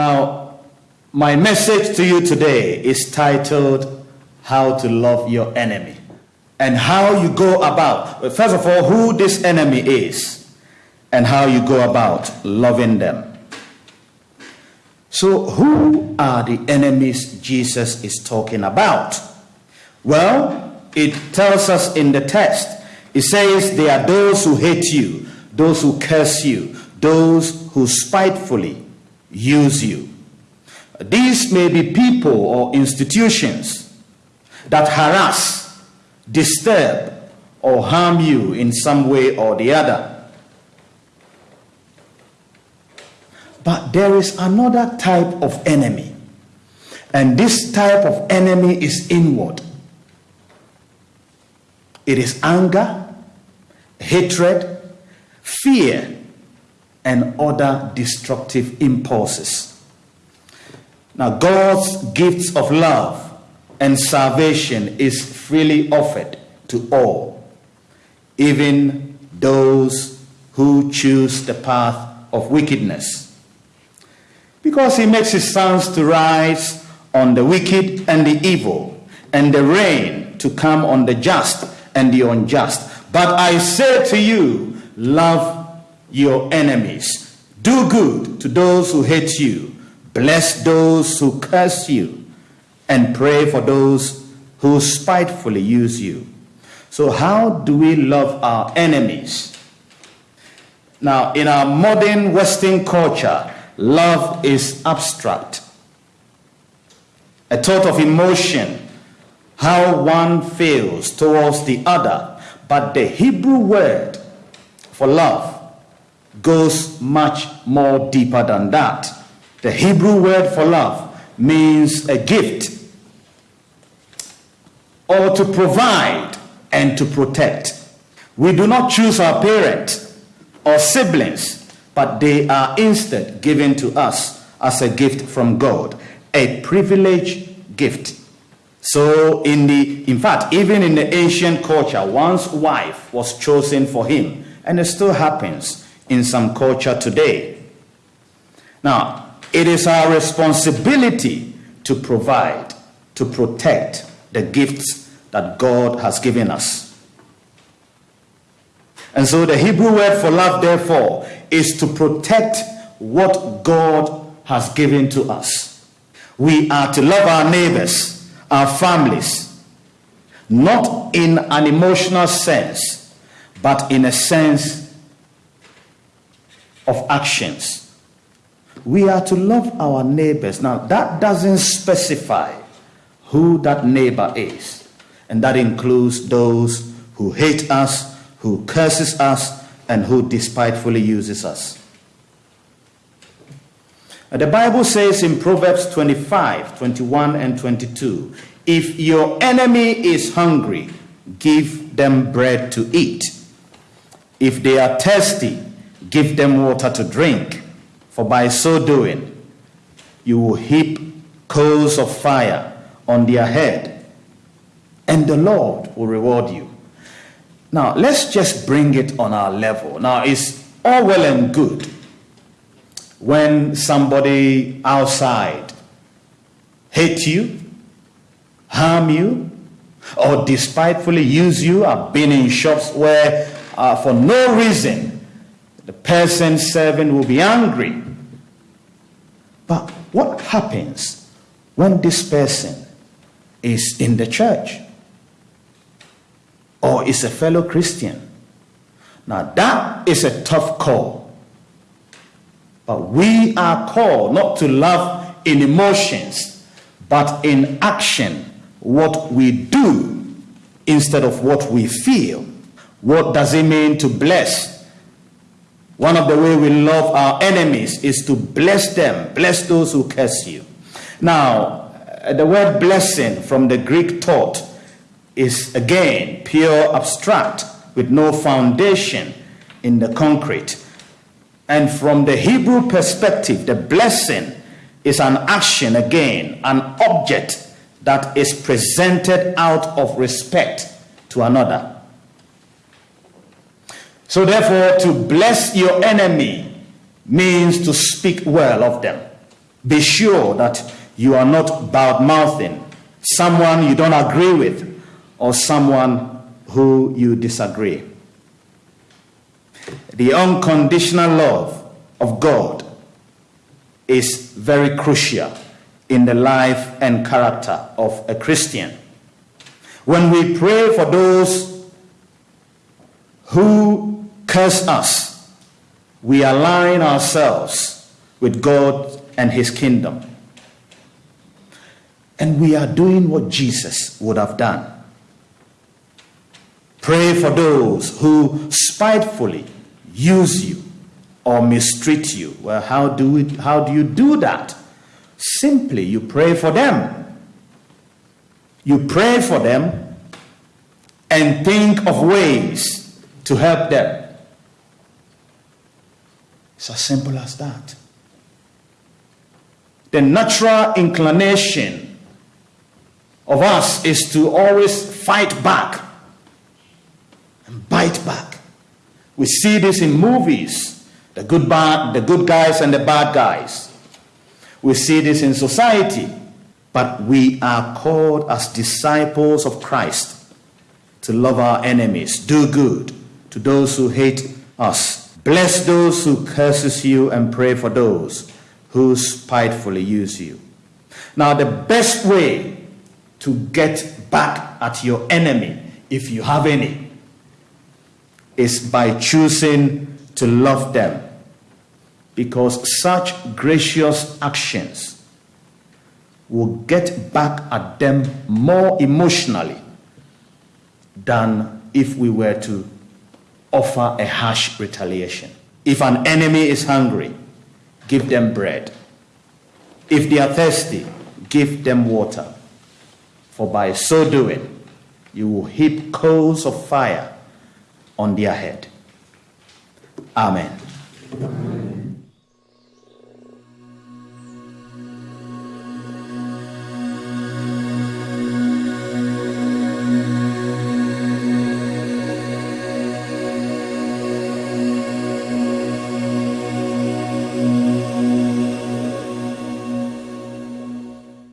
Now, my message to you today is titled How to Love Your Enemy and how you go about, first of all, who this enemy is and how you go about loving them. So, who are the enemies Jesus is talking about? Well, it tells us in the text. It says they are those who hate you, those who curse you, those who spitefully use you. These may be people or institutions that harass, disturb, or harm you in some way or the other. But there is another type of enemy. And this type of enemy is inward. It is anger, hatred, fear, and other destructive impulses. Now, God's gifts of love and salvation is freely offered to all, even those who choose the path of wickedness because he makes his suns to rise on the wicked and the evil, and the rain to come on the just and the unjust. But I say to you, love your enemies, do good to those who hate you, bless those who curse you, and pray for those who spitefully use you. So, how do we love our enemies? Now, in our modern Western culture, Love is abstract, a thought of emotion, how one feels towards the other. But the Hebrew word for love goes much more deeper than that. The Hebrew word for love means a gift or to provide and to protect. We do not choose our parents or siblings but they are instead given to us as a gift from God, a privileged gift. So, in the, in fact, even in the ancient culture, one's wife was chosen for him, and it still happens in some culture today. Now, it is our responsibility to provide, to protect the gifts that God has given us. And so the Hebrew word for love, therefore, is to protect what God has given to us. We are to love our neighbors, our families, not in an emotional sense, but in a sense of actions. We are to love our neighbors. Now, that doesn't specify who that neighbor is, and that includes those who hate us, who curses us, and who despitefully uses us. The Bible says in Proverbs 25, 21, and 22 if your enemy is hungry, give them bread to eat. If they are thirsty, give them water to drink. For by so doing, you will heap coals of fire on their head, and the Lord will reward you. Now, let's just bring it on our level. Now, it's all well and good when somebody outside hate you, harm you, or despitefully use you. I've been in shops where, uh, for no reason, the person serving will be angry. But what happens when this person is in the church? or is a fellow Christian. Now, that is a tough call. But we are called not to love in emotions, but in action, what we do instead of what we feel. What does it mean to bless? One of the way we love our enemies is to bless them, bless those who curse you. Now, uh, the word blessing from the Greek thought is again pure abstract with no foundation in the concrete. And from the Hebrew perspective, the blessing is an action again, an object that is presented out of respect to another. So, therefore, to bless your enemy means to speak well of them. Be sure that you are not bad mouthing someone you don't agree with or someone who you disagree. The unconditional love of God is very crucial in the life and character of a Christian. When we pray for those who curse us, we align ourselves with God and His kingdom. And we are doing what Jesus would have done. Pray for those who spitefully use you or mistreat you. Well, how do, we, how do you do that? Simply, you pray for them. You pray for them and think of ways to help them. It's as simple as that. The natural inclination of us is to always fight back and bite back. We see this in movies the good, bad, the good guys and the bad guys. We see this in society, but we are called as disciples of Christ to love our enemies, do good to those who hate us, bless those who curses you, and pray for those who spitefully use you. Now, the best way to get back at your enemy, if you have any, is by choosing to love them because such gracious actions will get back at them more emotionally than if we were to offer a harsh retaliation. If an enemy is hungry, give them bread. If they are thirsty, give them water. For by so doing, you will heap coals of fire on their head. Amen.